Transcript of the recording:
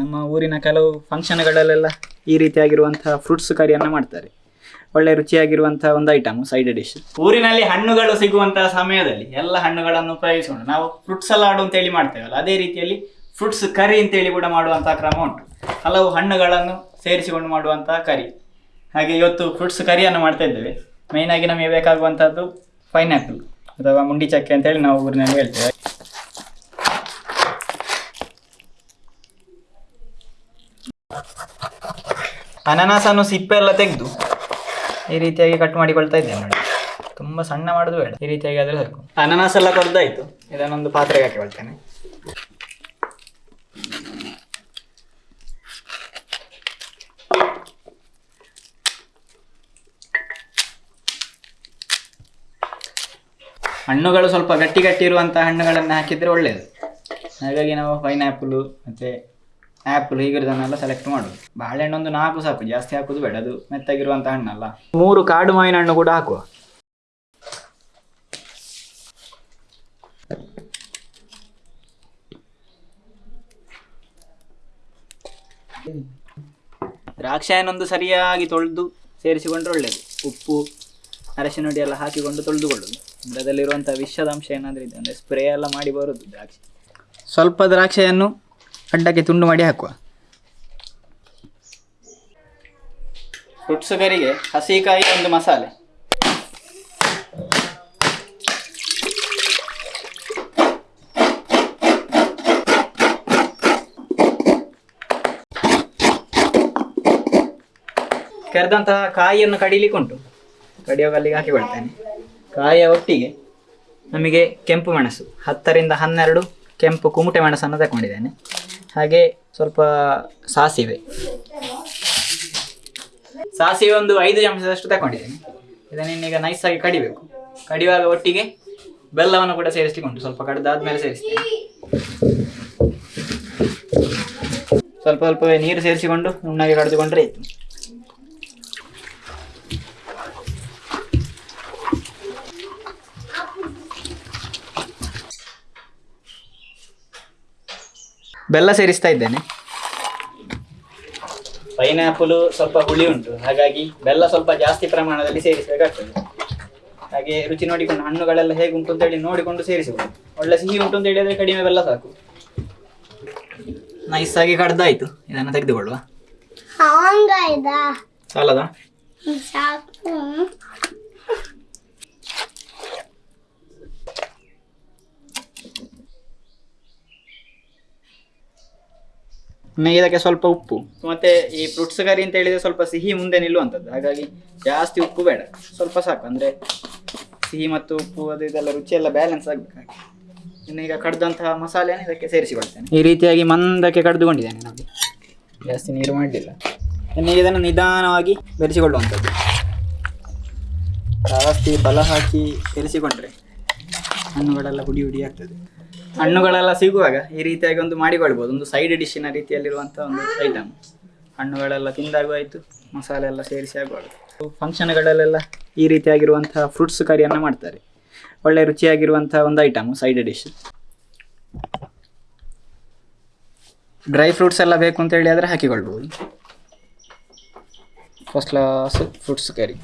ನಮ್ಮ ಊರಿನ ಕೆಲವು ಫಂಕ್ಷನ್ಗಳಲ್ಲೆಲ್ಲ ಈ ರೀತಿಯಾಗಿರುವಂತಹ ಫ್ರೂಟ್ಸ್ ಕರಿಯನ್ನು ಮಾಡ್ತಾರೆ. ಒಳ್ಳೆ ರುಚಿಯಾಗಿರುವಂತಹ ಒಂದು ಐಟಮ್ ಸೈಡ್ ಡಿಶ್ ಊರಿನಲ್ಲಿ ಹಣ್ಣುಗಳು ಸಿಗುವಂತಹ ಸಮಯದಲ್ಲಿ ಎಲ್ಲ ಹಣ್ಣುಗಳನ್ನು ಉಪಯೋಗಿಸೋಣ ನಾವು ಫ್ರೂಟ್ಸ್ ಸಲಾಡ್ ಅಂತೇಳಿ ಮಾಡ್ತೇವಲ್ಲ, ಅದೇ ರೀತಿಯಲ್ಲಿ ಫ್ರೂಟ್ಸ್ ಕರಿ ಅಂತೇಳಿ ಕೂಡ ಮಾಡುವಂತಹ ಕ್ರಮ ಉಂಟು. ಹಲವು ಹಣ್ಣುಗಳನ್ನು ಸೇರಿಸಿಕೊಂಡು ಮಾಡುವಂತಹ ಕರಿ ಹಾಗೆ ಇವತ್ತು ಫ್ರೂಟ್ಸ್ ಕರಿಯನ್ನು ಮಾಡ್ತಾ ಇದ್ದೇವೆ. ಮೇಯ್ನಾಗಿ ನಮಗೆ ಬೇಕಾಗುವಂಥದ್ದು ಪೈನಾಪಲ್ ಅಥವಾ ಮುಂಡಿ ಚಕ್ಕೆ ಅಂತೇಳಿ ನಾವು ಊರಿನಲ್ಲಿ ಹೇಳ್ತೇವೆ. ಅನನಾಸನ್ನು ಸಿಪ್ಪೆ ಎಲ್ಲ ತೆಗೆದು ಈ ರೀತಿಯಾಗಿ ಕಟ್ ಮಾಡಿಕೊಳ್ತಾ ಇದ್ದೇನೆ ನೋಡಿ. ತುಂಬ ಸಣ್ಣ ಮಾಡೋದು ಬೇಡ. ಈ ರೀತಿಯಾಗಿ ಆದರೆ ಸಾಕು ಅನನಾಸ್ ಎಲ್ಲ ಕೊರ್ದಾಯ್ತು ಇದನ್ನೊಂದು ಪಾತ್ರೆಗೆ ಹಾಕಿಕೊಳ್ತೇನೆ ಹಣ್ಣುಗಳು ಸ್ವಲ್ಪ ಗಟ್ಟಿ ಗಟ್ಟಿ ಇರುವಂತಹ ಹಣ್ಣುಗಳನ್ನು ಹಾಕಿದ್ರೆ ಒಳ್ಳೆಯದು ಹಾಗಾಗಿ ನಾವು ಪೈನಾಪಲ್ ಮತ್ತೆ ಆ್ಯಪಲ್ ಹೀಗಿರೋದನ್ನೆಲ್ಲ ಸೆಲೆಕ್ಟ್ ಮಾಡುದು ಬಾಳೆಹಣ್ಣು ಒಂದು ನಾಲ್ಕು ಸಾಕು ಜಾಸ್ತಿ ಹಾಕೋದು ಬೇಡ ಅದು ಮೆತ್ತಾಗಿರುವಂಥ ಹಣ್ಣಲ್ಲ. ಮೂರು ಕಾಡು ಮಾವಿನ ಹಣ್ಣು ಕೂಡ ಹಾಕುವ. ದ್ರಾಕ್ಷಾಯನೊಂದು ಸರಿಯಾಗಿ ತೊಳೆದು ಸೇರಿಸಿಕೊಂಡ್ರೆ ಒಳ್ಳೇದು. ಉಪ್ಪು ಅರಶಿನ ಹುಡಿ ಎಲ್ಲ ಹಾಕಿಕೊಂಡು ತೊಳೆದುಕೊಳ್ಳೋದು ಅಂದ್ರೆ ಅದರಲ್ಲಿರುವಂಥ ವಿಷದ ಅಂಶ ಏನಾದರೂ ಇದೆ ಅಂದ್ರೆ ಸ್ಪ್ರೇ ಎಲ್ಲ ಮಾಡಿ ಬರುದು ದ್ರಾಕ್ಷಿ. ಸ್ವಲ್ಪ ದ್ರಾಕ್ಷಿಯನ್ನು ಅಡ್ಡಕ್ಕೆ ತುಂಡು ಮಾಡಿ ಹಾಕುವ. ಹುಟ್ಸುಗರಿಗೆ ಹಸಿಕಾಯಿ ಒಂದು ಮಸಾಲೆ. ಕೆರೆದಂತಹ ಕಾಯಿಯನ್ನು ಕಡಿಲಿಕ್ಕೆ ಉಂಟು ಹಾಕಿಕೊಳ್ತೇನೆ ಕಾಯಿಯ ಒಟ್ಟಿಗೆ ನಮಗೆ ಕೆಂಪು ಮೆಣಸು, ಹತ್ತರಿಂದ ಹನ್ನೆರಡು ಕೆಂಪು ಕುಮುಟೆ ಮೆಣಸನ್ನು ತಗೊಂಡಿದ್ದೇನೆ ಹಾಗೆ ಸ್ವಲ್ಪ ಸಾಸಿವೆ. ಸಾಸಿವೆ ಒಂದು ಐದು ಚಮಚದಷ್ಟು ತಗೊಂಡಿದ್ದೇನೆ ಇದನ್ನು ಇನ್ನೀಗ ನೈಸಾಗಿ ಕಡಿಬೇಕು. ಕಡಿಯುವಾಗ ಒಟ್ಟಿಗೆ ಬೆಲ್ಲವನ್ನು ಕೂಡ ಸೇರಿಸಿಕೊಂಡು ಉಂಟು ಸ್ವಲ್ಪ ಕಡ್ದಾದ್ಮೇಲೆ ಸೇರಿಸ್ತೇನೆ. ಸ್ವಲ್ಪ ಸ್ವಲ್ಪವೇ ನೀರು ಸೇರಿಸಿಕೊಂಡು ನುಣ್ಣಗೆ ಕಡಿದುಕೊಂಡ್ರೆ ಆಯ್ತು. ಬೆಲ್ಲ ಸೇರಿಸ್ತಾ ಇದ್ದೇನೆ. ಪೈನಾಪಲ್ ಸ್ವಲ್ಪ ಹುಳಿ ಉಂಟು. ಹಾಗಾಗಿ ಬೆಲ್ಲ ಸ್ವಲ್ಪ ಜಾಸ್ತಿ ಪ್ರಮಾಣದಲ್ಲಿ ಸೇರಿಸಬೇಕಾಗ್ತದೆ. ಹಾಗೆ ರುಚಿ ನೋಡಿಕೊಂಡು ಹಣ್ಣುಗಳೆಲ್ಲ ಹೇಗೆ ಉಂಟು ಅಂತೇಳಿ ನೋಡಿಕೊಂಡು ಸೇರಿಸಬಹುದು ಒಳ್ಳೆ ಸಿಹಿ ಉಂಟು ಅಂತ ಹೇಳಿದ್ರೆ ಕಡಿಮೆ ಬೆಲ್ಲ ಸಾಕು. ನೈಸ್ ಆಗಿ ಕಡ್ದಾಯ್ತು. ಇದನ್ನು ತೆಗೆದುಕೊಳ್ಳುವ. ಹಾಂಗ ಇದ ಸಾಲದ? ಸಾಕು. ಇದಕ್ಕೆ ಸ್ವಲ್ಪ ಉಪ್ಪು. ಮತ್ತೆ ಈ ಫ್ರೂಟ್ಸ್ ಕರಿ ಅಂತ ಹೇಳಿದ್ರೆ ಸ್ವಲ್ಪ ಸಿಹಿ ಮುಂದೆ ನಿಲ್ಲುವಂಥದ್ದು. ಹಾಗಾಗಿ ಜಾಸ್ತಿ ಉಪ್ಪು ಬೇಡ. ಸ್ವಲ್ಪ ಸಾಕು. ಅಂದ್ರೆ ಸಿಹಿ ಮತ್ತು ಉಪ್ಪು ಅದು ಇದೆಲ್ಲ ರುಚಿ ಎಲ್ಲ ಬ್ಯಾಲೆನ್ಸ್ ಆಗಬೇಕಾಗಿ. ಇನ್ನು ಈಗ ಕಡ್ದಂತಹ ಮಸಾಲೆಯನ್ನು ಇದಕ್ಕೆ ಸೇರಿಸಿಕೊಳ್ತೇನೆ ಈ ರೀತಿಯಾಗಿ ಮಂದಕ್ಕೆ ಕಡ್ದುಕೊಂಡಿದ್ದೇನೆ ನಾವು. ಜಾಸ್ತಿ ನೀರು ಮಾಡಲಿಲ್ಲ. ಇನ್ನು ಇದನ್ನು ನಿಧಾನವಾಗಿ ಬೆರೆಸಿಕೊಳ್ಳುವಂಥದ್ದು. ಜಾಸ್ತಿ ಬಲ ಹಾಕಿ ಬೆರೆಸಿಕೊಂಡ್ರೆ ಹಣ್ಣುಗಳೆಲ್ಲ ಹುಡಿ ಹುಡಿ ಆಗ್ತದೆ. ಹಣ್ಣುಗಳೆಲ್ಲ ಸಿಗುವಾಗ ಈ ರೀತಿಯಾಗಿ ಒಂದು ಮಾಡಿಕೊಳ್ಬೋದು, ಒಂದು ಸೈಡ್ ಡಿಶ್ಶಿನ ರೀತಿಯಲ್ಲಿರುವಂಥ ಒಂದು ಐಟಮ್ ಹಣ್ಣುಗಳೆಲ್ಲ ತಿಂದಾಗೂ ಆಯಿತು, ಮಸಾಲೆ ಎಲ್ಲ ಸೇರಿಸಿ ಆಗಬಾರ್ದು ಫಂಕ್ಷನ್ಗಳಲ್ಲೆಲ್ಲ ಈ ರೀತಿಯಾಗಿರುವಂತಹ ಫ್ರೂಟ್ಸ್ ಕರಿಯನ್ನು ಮಾಡ್ತಾರೆ. ಒಳ್ಳೆ ರುಚಿಯಾಗಿರುವಂಥ ಒಂದು item side dish dry fruits ಎಲ್ಲ ಬೇಕು ಅಂತ ಹೇಳಿ ಆದರೆ ಹಾಕಿಕೊಳ್ಬೋದು. First class fruits curry